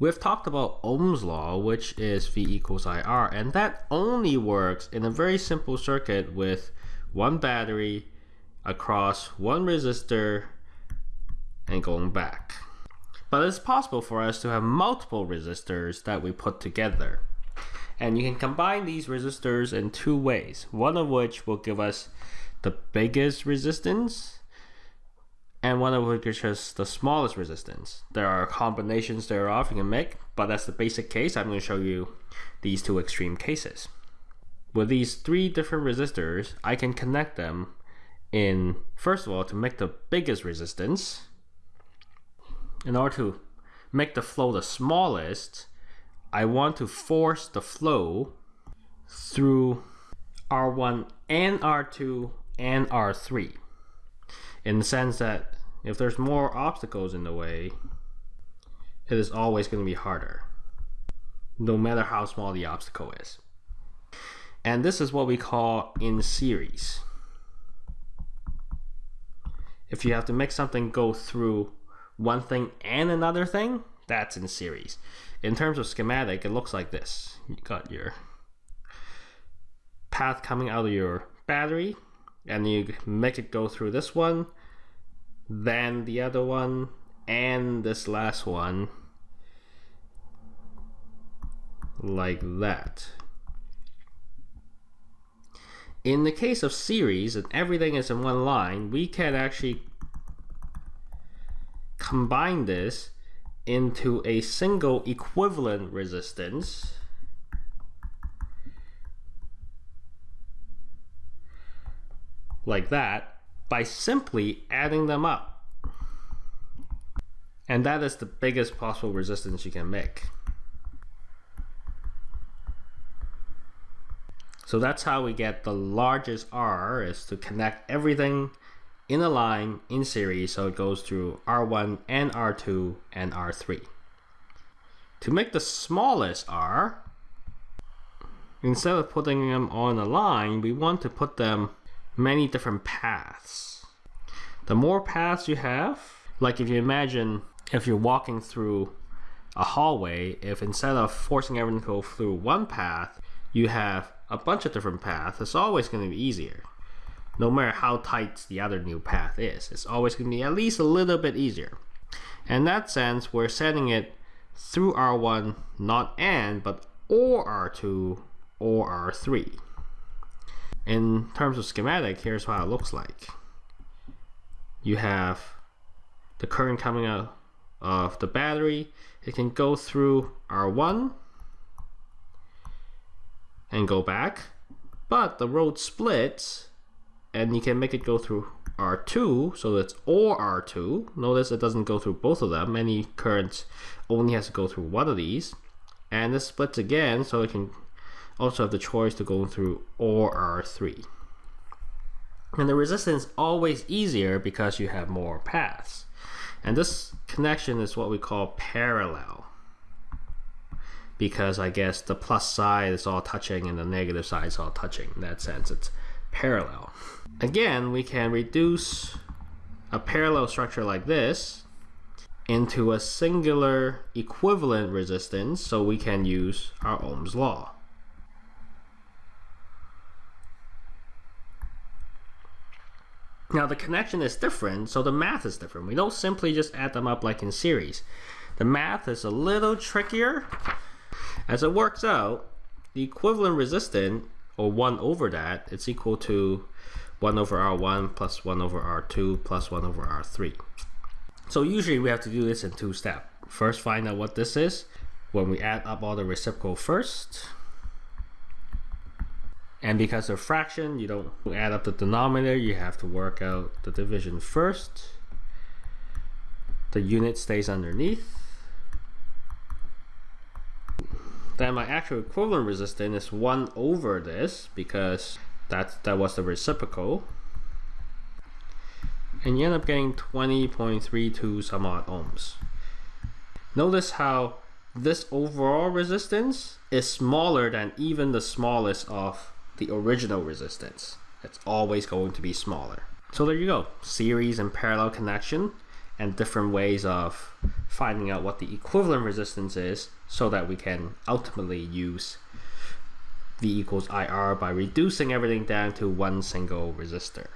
We've talked about Ohm's law, which is V equals IR, and that only works in a very simple circuit with one battery across one resistor and going back. But it's possible for us to have multiple resistors that we put together. And you can combine these resistors in two ways, one of which will give us the biggest resistance and one of which is the smallest resistance. There are combinations thereof you can make, but that's the basic case. I'm going to show you these two extreme cases. With these three different resistors, I can connect them in, first of all, to make the biggest resistance. In order to make the flow the smallest, I want to force the flow through R1 and R2 and R3 in the sense that if there's more obstacles in the way, it is always going to be harder, no matter how small the obstacle is. And this is what we call in series. If you have to make something go through one thing and another thing, that's in series. In terms of schematic, it looks like this. You got your path coming out of your battery, and you make it go through this one, then the other one, and this last one, like that. In the case of series, and everything is in one line, we can actually combine this into a single equivalent resistance like that by simply adding them up. And that is the biggest possible resistance you can make. So that's how we get the largest R is to connect everything in a line in series so it goes through R1 and R2 and R3. To make the smallest R, instead of putting them on a line, we want to put them many different paths. The more paths you have, like if you imagine if you're walking through a hallway, if instead of forcing everyone to go through one path, you have a bunch of different paths, it's always going to be easier. No matter how tight the other new path is, it's always going to be at least a little bit easier. In that sense, we're setting it through R1, not AND, but OR R2 or R3. In terms of schematic, here's how it looks like. You have the current coming out of the battery. It can go through R1 and go back, but the road splits and you can make it go through R2, so that's OR R2. Notice it doesn't go through both of them. Any current only has to go through one of these. And this splits again, so it can also have the choice to go through OR R3. And the resistance is always easier because you have more paths. And this connection is what we call parallel. Because I guess the plus side is all touching and the negative side is all touching. In that sense, it's parallel. Again, we can reduce a parallel structure like this into a singular equivalent resistance so we can use our Ohm's law. Now the connection is different, so the math is different. We don't simply just add them up like in series. The math is a little trickier. As it works out, the equivalent resistance, or 1 over that, it's equal to 1 over R1 plus 1 over R2 plus 1 over R3. So usually we have to do this in two steps. First find out what this is when we add up all the reciprocal first. And because of fraction, you don't add up the denominator, you have to work out the division first. The unit stays underneath. Then my actual equivalent resistance is 1 over this because that, that was the reciprocal. And you end up getting 20.32 some odd ohms. Notice how this overall resistance is smaller than even the smallest of the original resistance. It's always going to be smaller. So there you go, series and parallel connection. and different ways of finding out what the equivalent resistance is so that we can ultimately use V equals IR by reducing everything down to one single resistor.